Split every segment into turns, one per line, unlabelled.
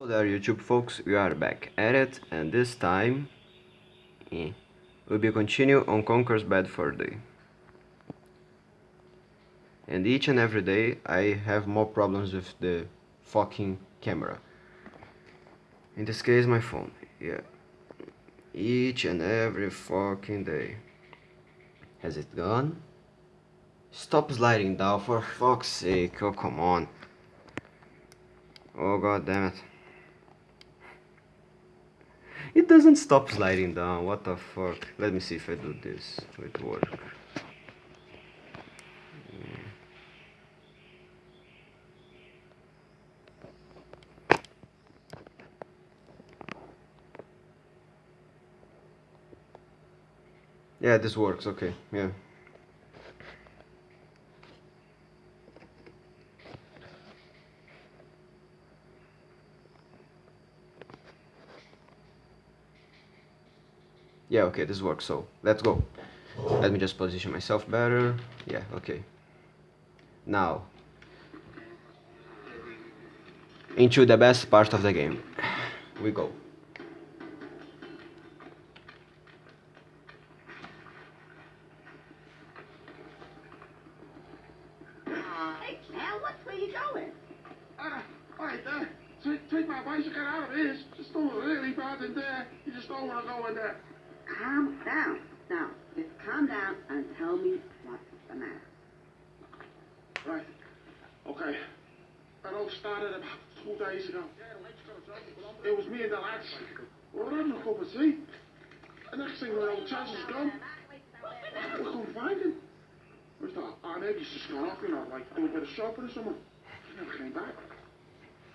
Hello there YouTube folks, we are back at it and this time eh, we'll be continue on Conker's Bad Fur Day. And each and every day I have more problems with the fucking camera. In this case my phone, yeah. Each and every fucking day. Has it gone? Stop sliding down for fuck's sake, oh come on. Oh god damn it. It doesn't stop sliding down, what the fuck. Let me see if I do this. It work. Yeah, this works, okay, yeah. Yeah, okay, this works, so let's go. Let me just position myself better. Yeah, okay. Now, into the best part of the game. We go.
The.
We were cup of tea. The next thing we know, Chaz is gone. We couldn't find him. We thought, oh, maybe he's just gone off, you know, like a bit of shopping or something. He never came back.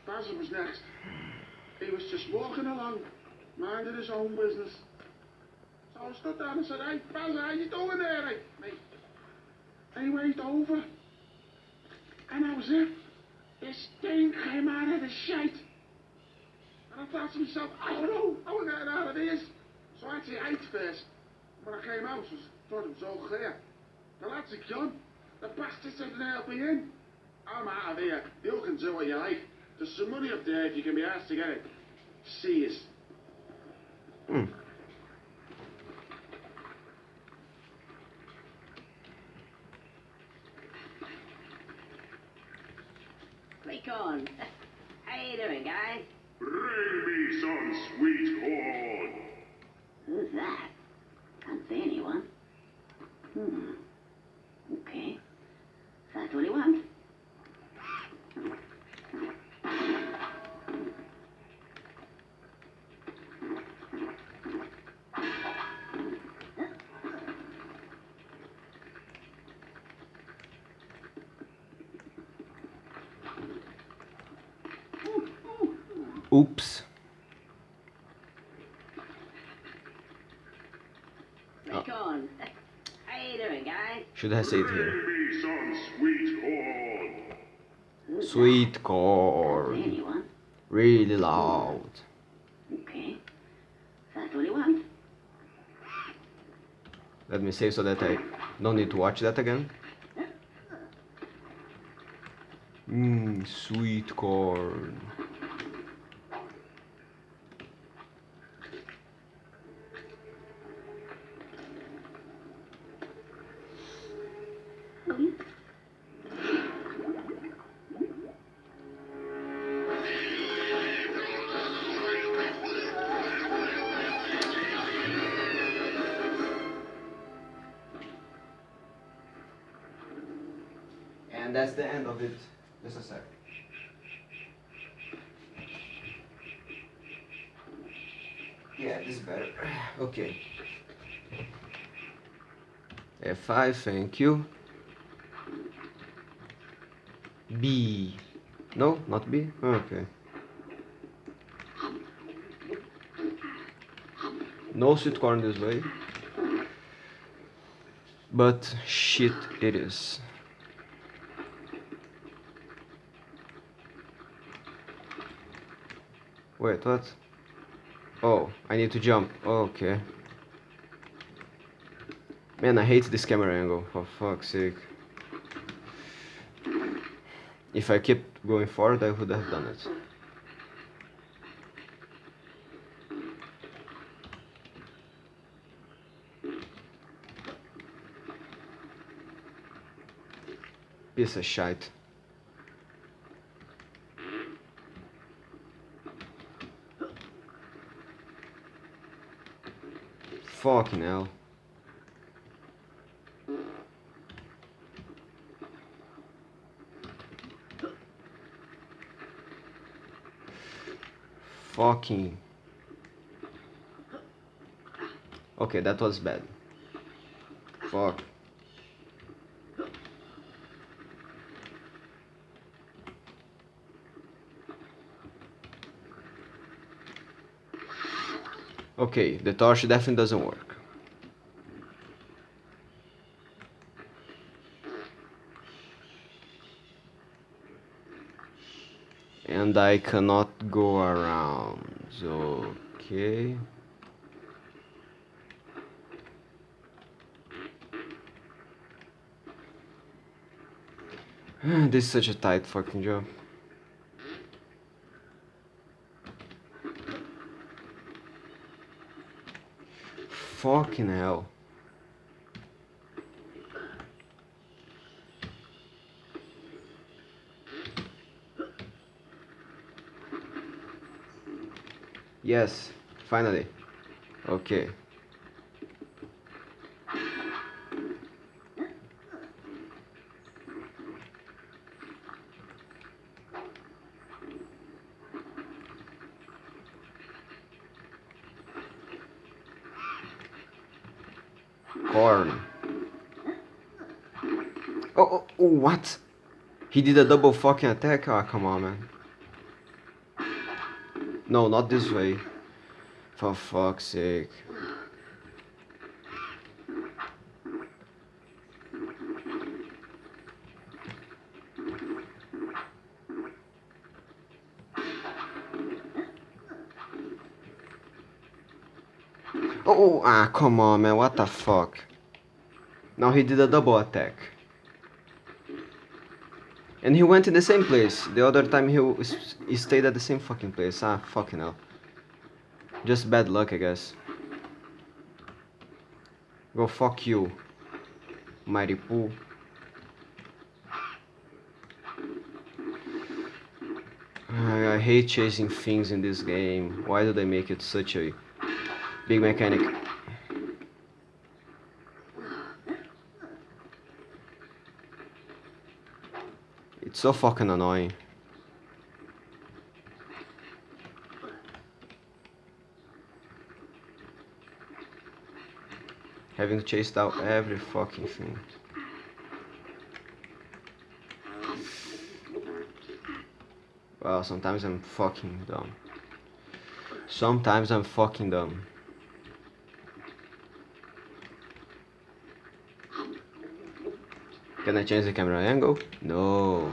Basil was next. He was just walking along, minding his own business. So I stood down and said, hey, Basil, how you doing there, hey, mate? And he waved over. And that was it. This thing came out of the shite. And I thought to myself, I don't know, I want to get out of this. So I had to eat first. When I came out, I was, thought it was all clear. The lads are gone. The bastards said they'll be in. I'm out of here. You can do what you like. There's some money up there if you can be asked to get it. See us.
Hmm.
Click on. How you doing, guys?
Bring me some sweet corn.
Who's that? Can't see anyone. Hmm. Okay. That's what he wants.
Oops.
Click on. How you doing, guys?
Should I say it here?
Me some sweet corn.
Sweet
that? Can't see
corn. Really loud.
Okay. That's what he wants.
Let me save so that I don't need to watch that again. Mmm, sweet corn. F5, thank you. B. No, not B? Okay. No sweet corn this way. But shit it is. Wait, what? Oh, I need to jump. Okay. Man, I hate this camera angle, for fuck's sake. If I kept going forward, I would have done it. Piece of shite. Fucking hell. Fucking. Okay, that was bad. Fuck. Okay, the torch definitely doesn't work. And I cannot go around. Okay. this is such a tight fucking job. Fucking hell. Yes, finally. Okay. Corn. Oh, oh, oh, what? He did a double fucking attack? Ah, come on, man. No, not this way. For fuck's sake. Oh, ah, come on, man. What the fuck? Now he did a double attack. And he went in the same place. The other time he, he stayed at the same fucking place. Ah, fucking hell. Just bad luck, I guess. Go fuck you, Mighty Poo. I, I hate chasing things in this game. Why do they make it such a big mechanic? It's so fucking annoying. Having chased out every fucking thing. Well, sometimes I'm fucking dumb. Sometimes I'm fucking dumb. Can I change the camera angle? No.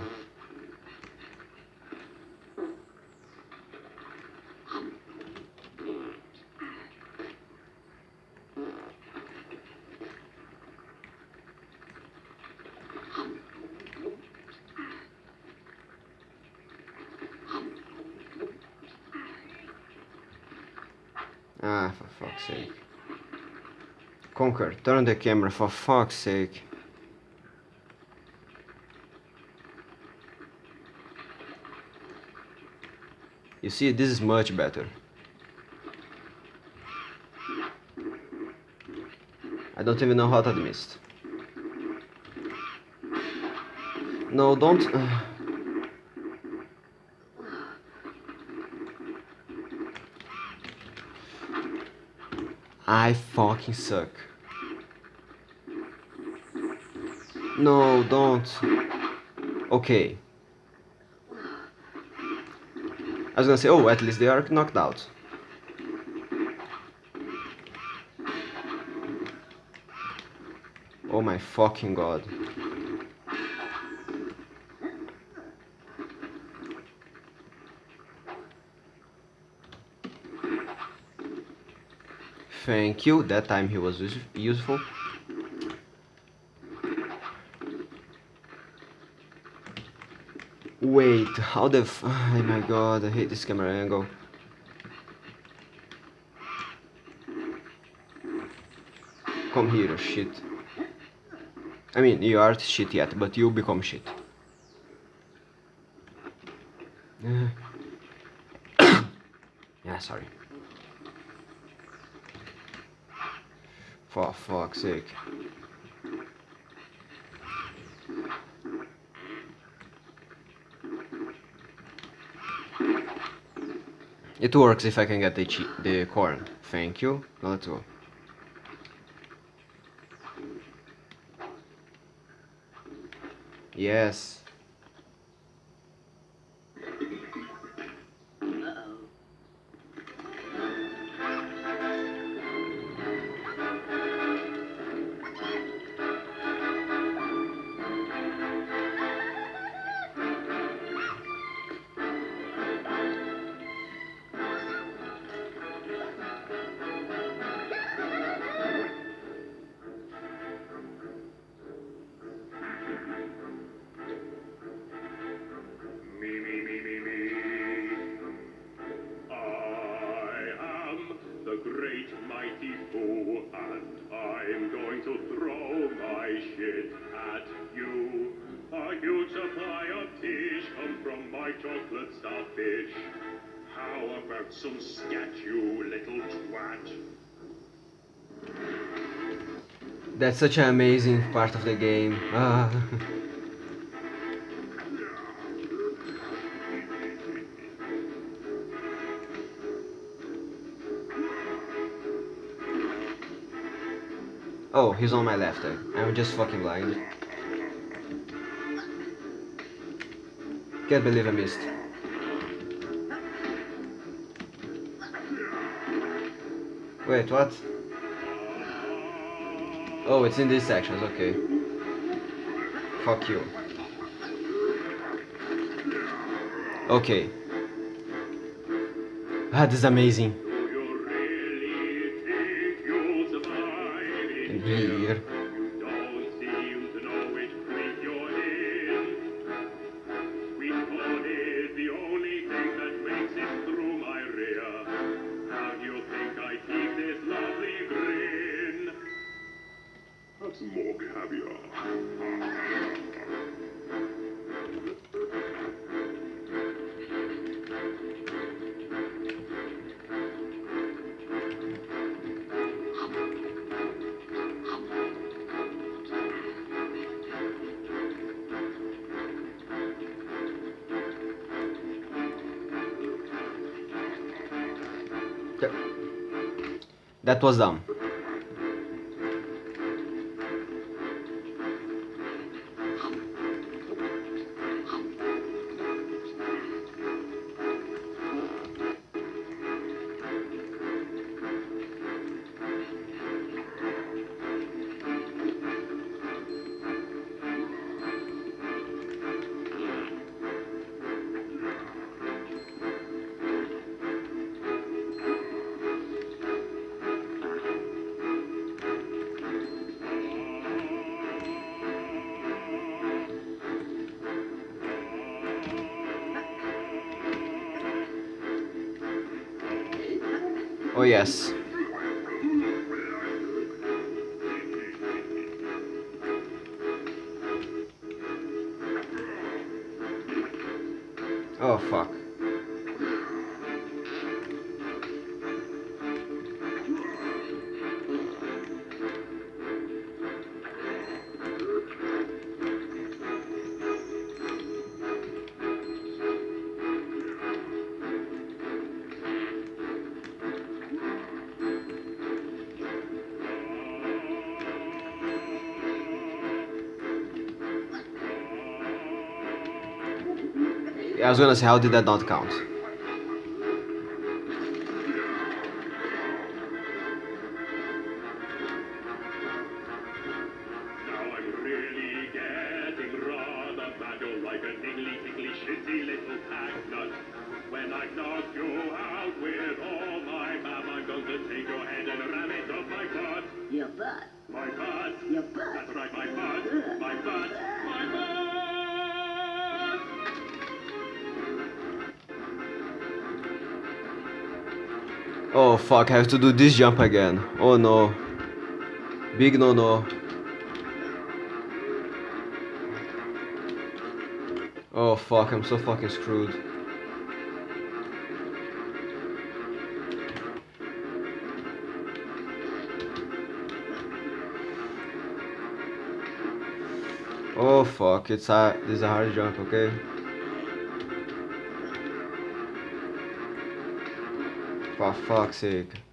Ah, for fuck's sake. Conker, turn the camera for fuck's sake. You see, this is much better. I don't even know how to mist. No, don't... I fucking suck. No, don't. Okay. I was gonna say, oh, at least they are knocked out. Oh my fucking god. thank you. That time he was useful. Wait, how the f- Oh my god, I hate this camera angle. Come here, shit. I mean, you aren't shit yet, but you become shit.
yeah, sorry. Fuck's sake. It works if I can get the the corn. Thank you. Now let's go. Yes.
How about some scat, you little twat?
That's such an amazing part of the game. Ah. oh, he's on my left. eh? I'm just fucking blind. Can't believe I missed. Wait, what? Oh, it's in these sections, okay. Fuck you. Okay. Ah, this is amazing.
Do you really think you'll survive in
In here.
That
was dumb. Oh yes. Oh fuck. Was gonna say, how did that not count? Oh fuck, I have to do this jump again. Oh no. Big no no. Oh fuck, I'm so fucking screwed.
Oh fuck, it's a, this is a hard jump, okay? Fuck's sake.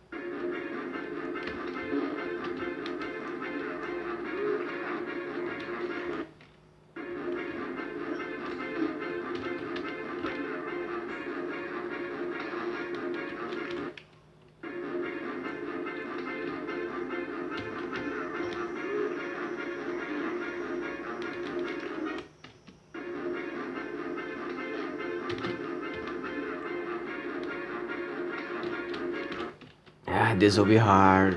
This will be hard.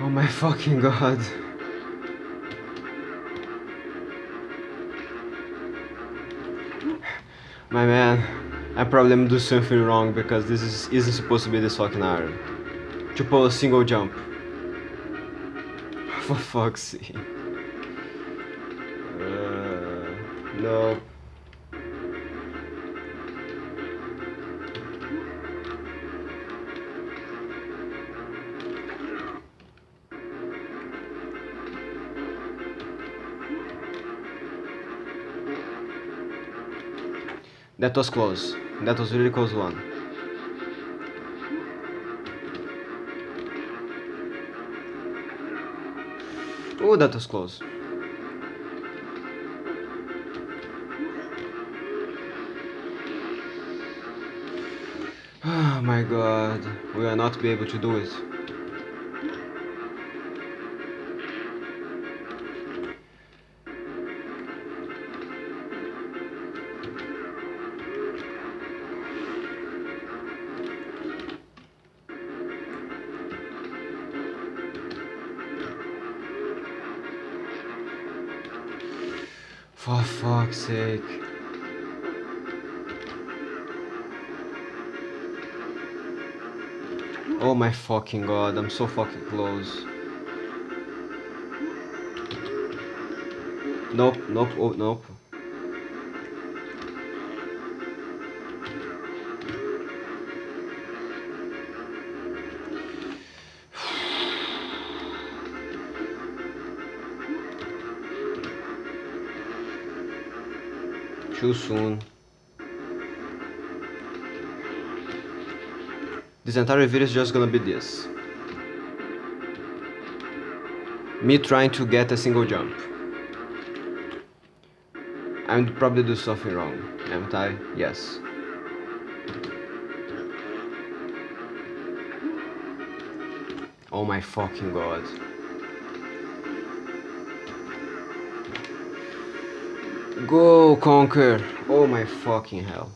Oh my fucking god. My man, I probably am doing something wrong because this is, isn't supposed to be this fucking hard. To pull a single jump. For fuck's sake. Uh, no. That was close. That was really close one. Oh, that was close. Oh my god, we will not be able to do it. Fuck's sake. Oh my fucking god, I'm so fucking close. Nope, nope, oh, nope. Too soon. This entire video is just gonna be this. Me trying to get a single jump. I'm probably do something wrong, haven't I? Yes. Oh my fucking god. Go Conker! Oh my fucking hell.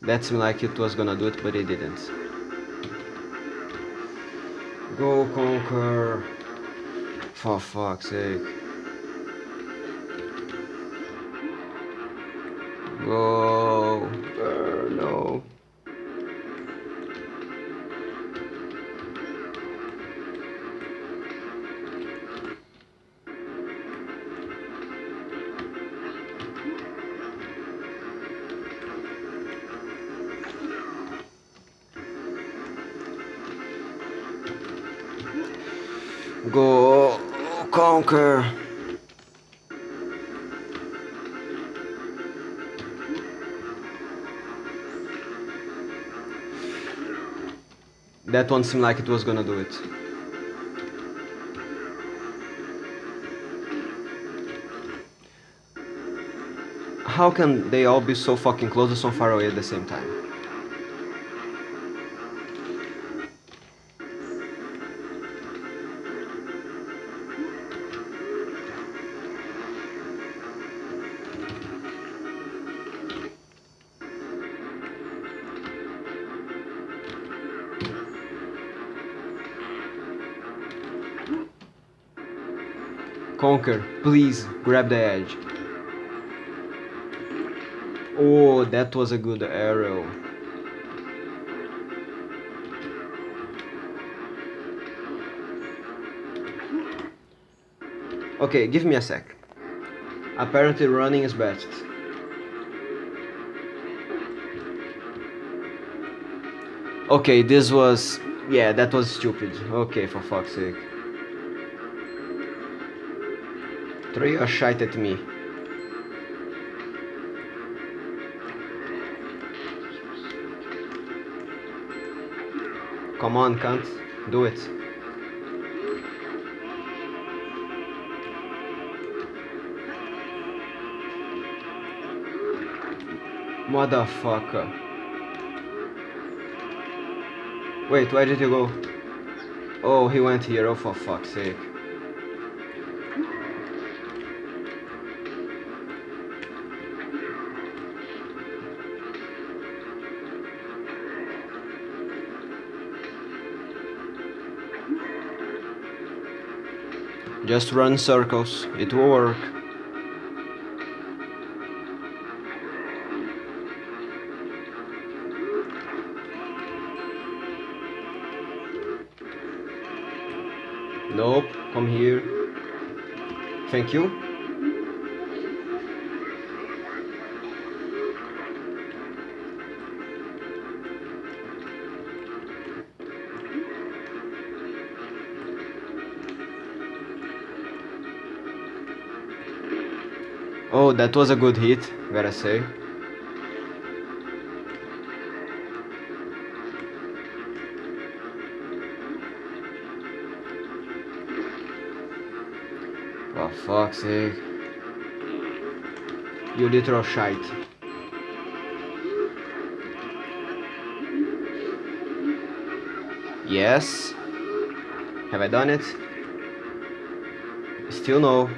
That seemed like it was gonna do it, but it didn't. Go Conker! For fuck's sake. That one seemed like it was gonna do it. How can they all be so fucking close and so far away at the same time? Please grab the edge. Oh, that was a good arrow. Okay, give me a sec. Apparently running is best. Okay, this was... Yeah, that was stupid. Okay, for fuck's sake. Throw your shite at me. Come on, cunt. Do it. Motherfucker. Wait, where did you go? Oh, he went here. Oh, for fuck's sake. Just run circles. It will work. Nope, come here. Thank you. That was a good hit, gotta say. For fuck's sake. You literal shite. Yes. Have I done it? Still no.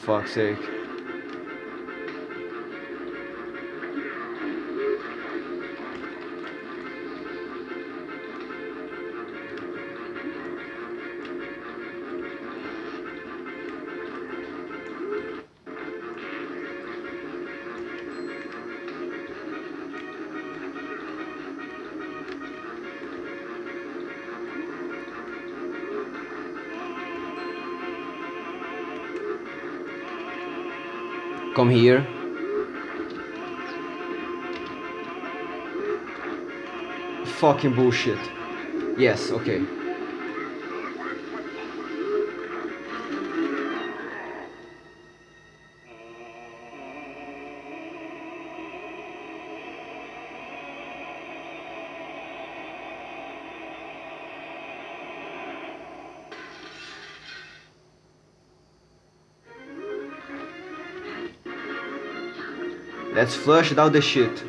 Fuck's sake. Here. Fucking bullshit. Yes, okay. Let's flush down the shit.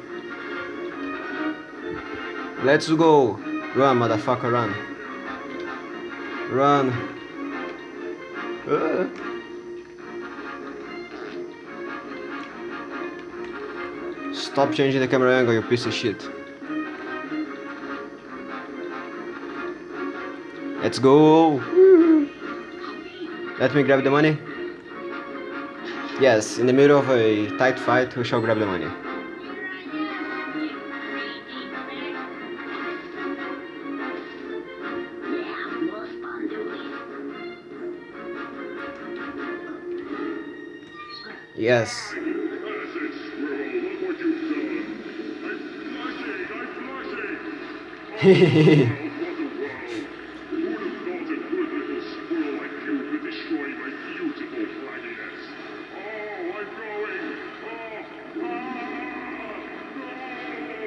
Let's go. Run, motherfucker, run. Run. Uh. Stop changing the camera angle, you piece of shit. Let's go. Let me grab the money. Yes, in the middle of a tight fight, we shall grab the money. Yes.
That's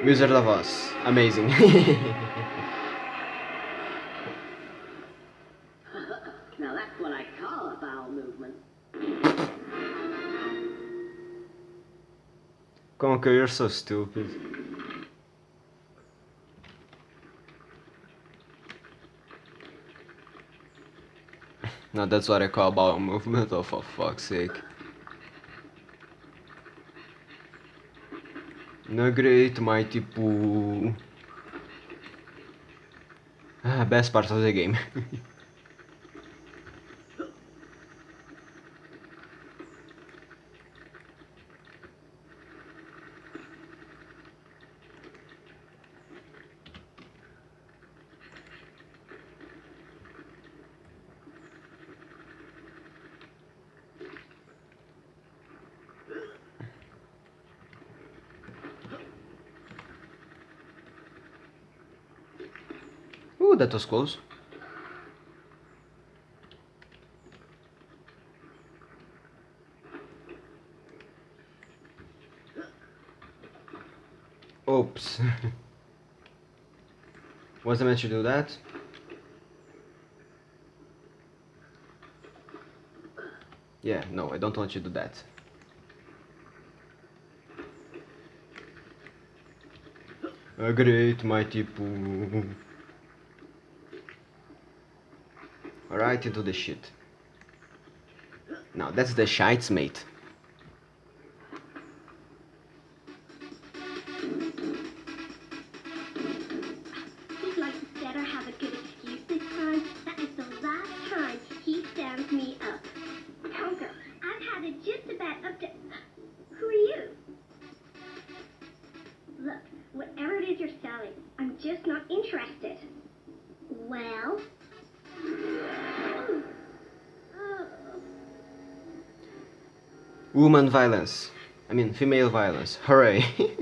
Wizard of Oz. Amazing.
Now that's what I call a bowel movement.
Conker, you're so stupid. Now that's what I call bowel movement, oh for fuck's sake. No great mighty poo. Ah, best part of the game. Ooh, that was close. Oops. Wasn't meant to do that. Yeah, no, I don't want you to do that. A great mighty poo. Right into the shit. Now that's the shites, mate. Violence. I mean, female violence. Hooray.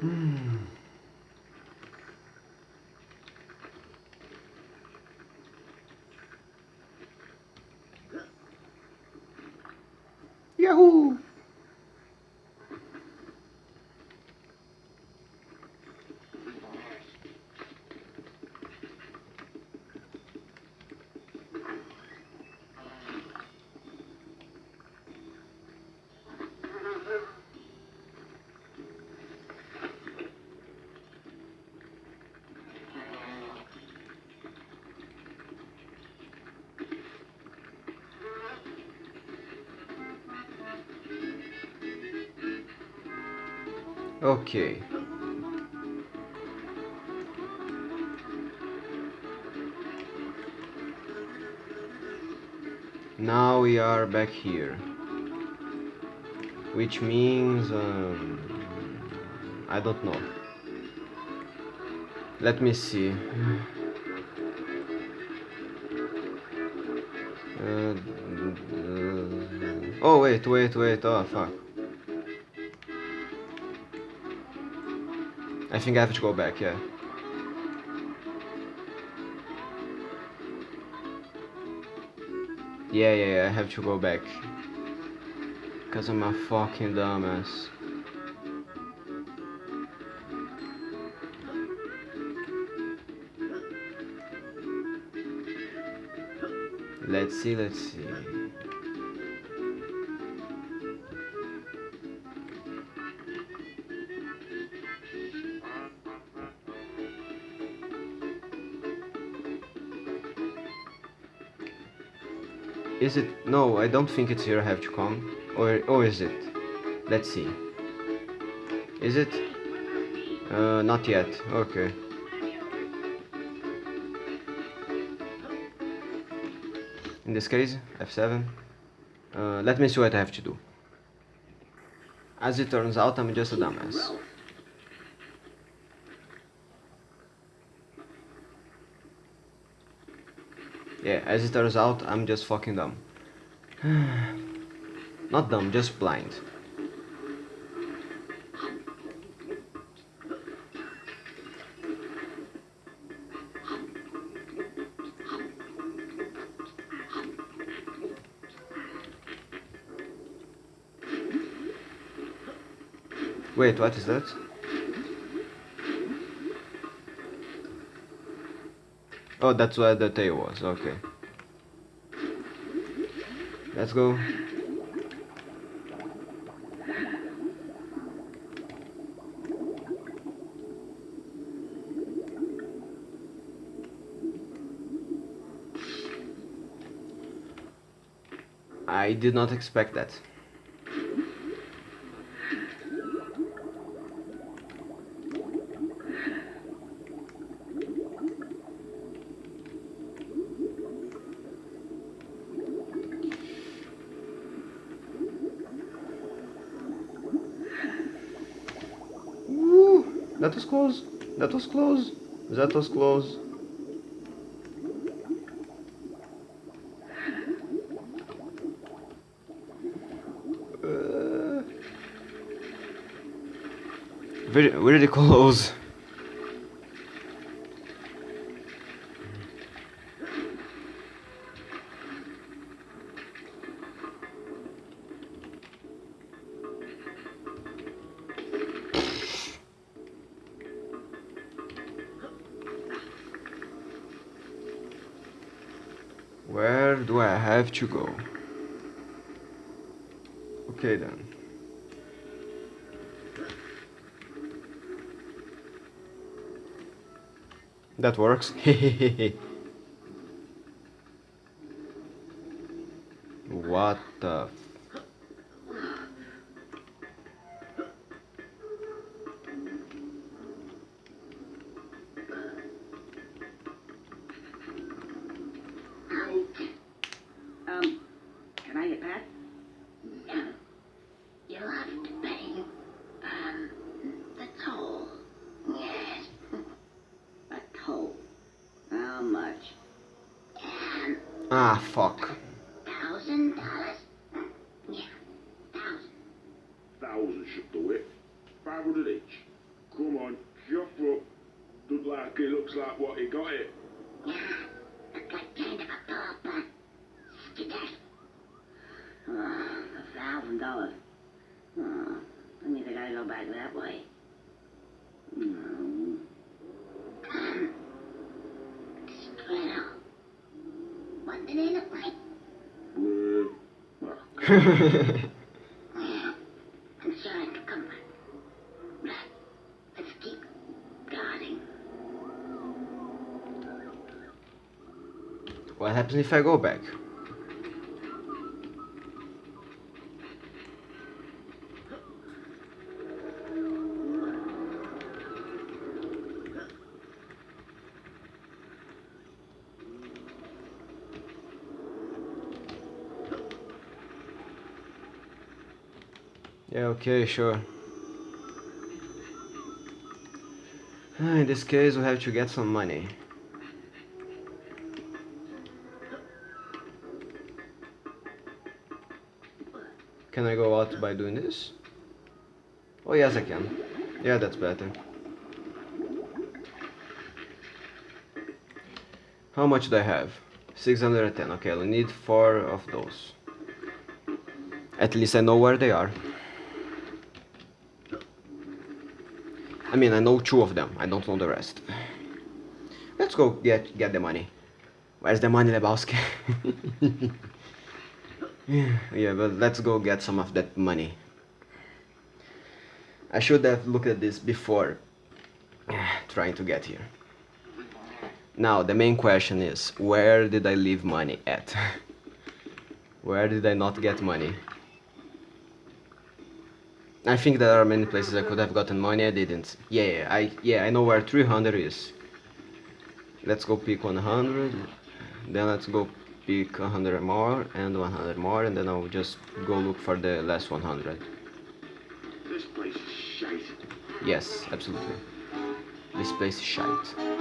Hmm. Yahoo! Okay. Now we are back here. Which means... Um, I don't know. Let me see. Uh, oh wait, wait, wait, oh fuck. I think I have to go back, yeah. Yeah, yeah, yeah, I have to go back. Because I'm a fucking dumbass. Let's see, let's see. Is it? No, I don't think it's here I have to come. Or, or is it? Let's see. Is it? Uh, not yet. Okay. In this case, F7. Uh, let me see what I have to do. As it turns out, I'm just a dumbass. Yeah, as it turns out, I'm just fucking dumb. Not dumb, just blind. Wait, what is that? Oh, that's where the tail was. Okay. Let's go. I did not expect that. Was close. That was close. Uh, very, really close. To go? Okay then. That works.
A. How much?
Um,
Ah fuck.
thousand dollars? Yeah, thousand.
Thousand should do it. Five hundred each. Come on, shuffle up. Look like it looks like what he got it.
Yeah, look like kind of a pauper. Skedaddle.
Uh, a thousand dollars. Oh, I think I gotta go back that way. No.
What do they look like? Yeah, I'm sure I can come back. Let's keep guarding.
what happens if I go back? Yeah, okay, sure. Ah, In this case, we have to get some money. Can I go out by doing this? Oh yes I can. Yeah, that's better. How much do I have? 610. Okay, I need 4 of those. At least I know where they are. I mean, I know two of them. I don't know the rest. Let's go get get the money. Where's the money, Lebowski? yeah, but let's go get some of that money. I should have looked at this before trying to get here. Now, the main question is, where did I leave money at? where did I not get money? I think there are many places I could have gotten money, I didn't. Yeah, I yeah, I know where 300 is. Let's go pick 100, then let's go pick 100 more and 100 more, and then I'll just go look for the last 100.
this place is shite.
Yes, absolutely. This place is shite.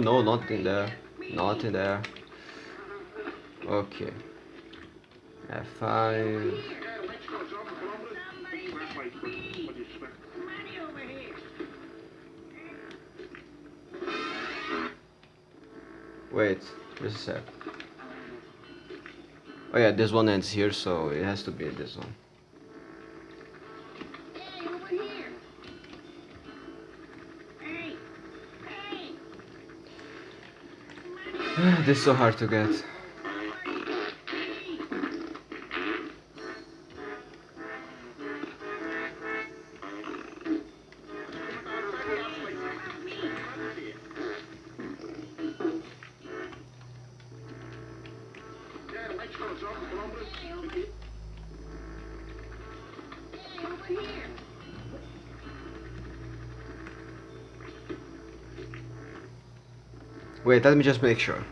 No, not in there. Not in there. Okay. F5. Wait, just a sec. Oh yeah, this one ends here, so it has to be this one. this is so hard to get. Wait, let me just make sure.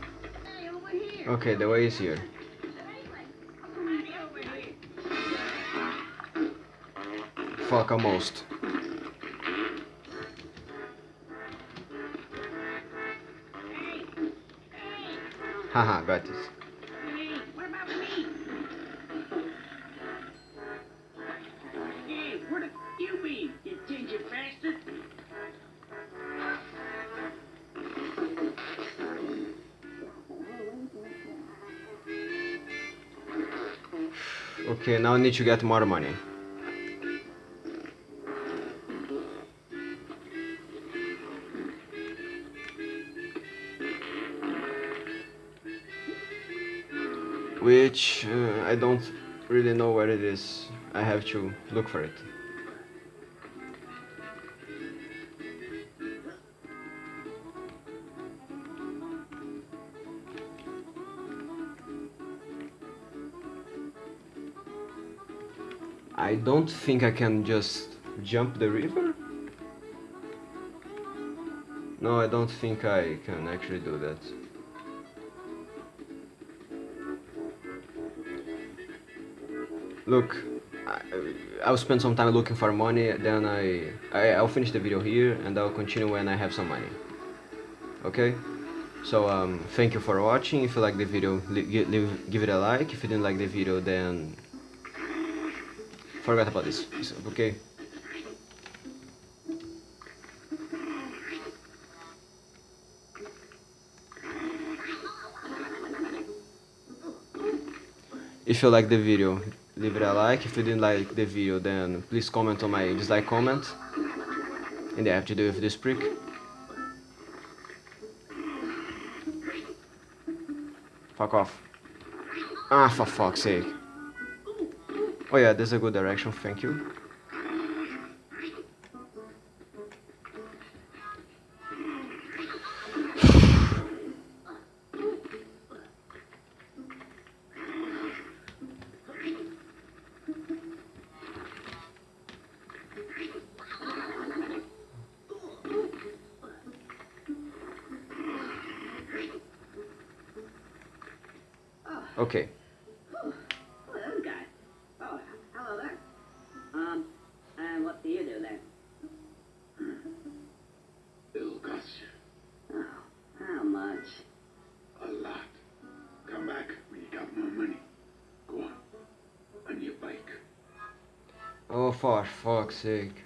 Okay, the way is here. Fuck, almost. Haha, got this. Okay, now I need to get more money. Which uh, I don't really know where it is. I have to look for it. Don't think I can just jump the river. No, I don't think I can actually do that. Look, I, I'll spend some time looking for money, then I, I I'll finish the video here and I'll continue when I have some money. Okay? So um, thank you for watching. If you like the video, leave, give it a like. If you didn't like the video, then forget about this. It's okay? If you like the video, leave it a like. If you didn't like the video, then please comment on my dislike comment. And I have to do with this prick. Fuck off. Ah, for fuck's sake. Oh yeah, this is a good direction, thank you. Okay. Sake.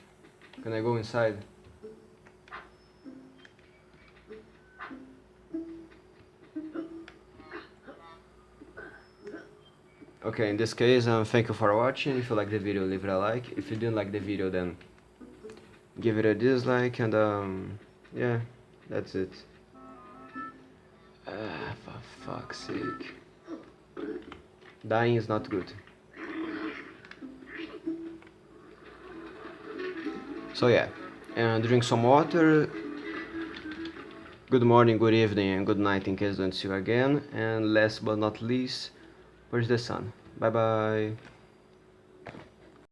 Can I go inside? Okay, in this case, um, thank you for watching. If you like the video, leave it a like. If you didn't like the video, then give it a dislike. And um, yeah, that's it. Ah, for fuck's sake. Dying is not good. So yeah, and drink some water. Good morning, good evening, and good night in case I don't see you again. And last but not least, where's the sun? Bye bye.